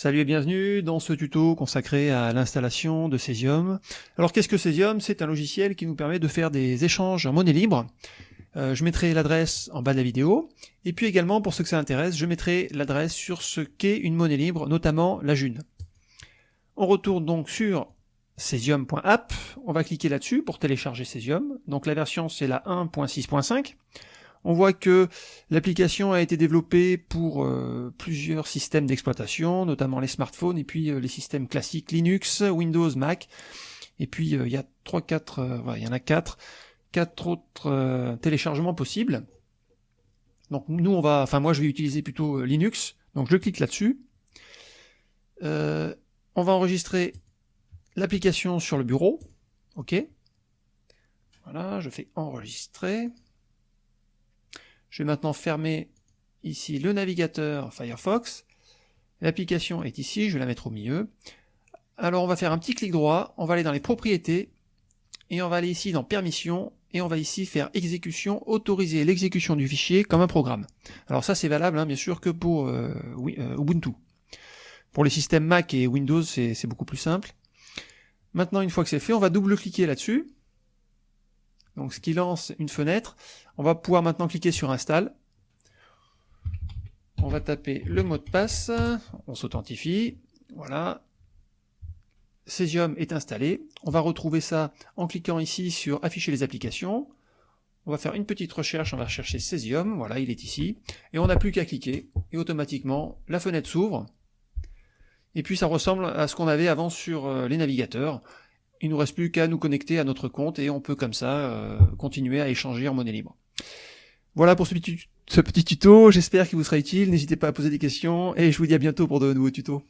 Salut et bienvenue dans ce tuto consacré à l'installation de Cesium. Alors qu'est-ce que Cesium? C'est un logiciel qui nous permet de faire des échanges en monnaie libre. Euh, je mettrai l'adresse en bas de la vidéo. Et puis également, pour ceux que ça intéresse, je mettrai l'adresse sur ce qu'est une monnaie libre, notamment la June. On retourne donc sur cesium.app. On va cliquer là-dessus pour télécharger Cesium. Donc la version c'est la 1.6.5. On voit que l'application a été développée pour euh, plusieurs systèmes d'exploitation, notamment les smartphones et puis euh, les systèmes classiques Linux, Windows, Mac. Et puis euh, il y a trois, quatre, il y en a quatre, quatre autres téléchargements possibles. Donc nous on va, enfin moi je vais utiliser plutôt Linux. Donc je clique là-dessus. on va enregistrer l'application sur le bureau. Ok. Voilà, je fais enregistrer. Je vais maintenant fermer ici le navigateur Firefox. L'application est ici, je vais la mettre au milieu. Alors on va faire un petit clic droit, on va aller dans les propriétés, et on va aller ici dans permissions, et on va ici faire exécution, autoriser l'exécution du fichier comme un programme. Alors ça c'est valable hein, bien sûr que pour euh, euh, Ubuntu. Pour les systèmes Mac et Windows c'est beaucoup plus simple. Maintenant une fois que c'est fait, on va double-cliquer là-dessus, donc ce qui lance une fenêtre. On va pouvoir maintenant cliquer sur Install. On va taper le mot de passe, on s'authentifie, voilà. Cesium est installé. On va retrouver ça en cliquant ici sur afficher les applications. On va faire une petite recherche, on va chercher Cesium, voilà, il est ici. Et on n'a plus qu'à cliquer, et automatiquement, la fenêtre s'ouvre. Et puis ça ressemble à ce qu'on avait avant sur euh, les navigateurs. Il nous reste plus qu'à nous connecter à notre compte et on peut comme ça euh, continuer à échanger en monnaie libre. Voilà pour ce petit, ce petit tuto, j'espère qu'il vous sera utile, n'hésitez pas à poser des questions et je vous dis à bientôt pour de nouveaux tutos.